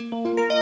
Música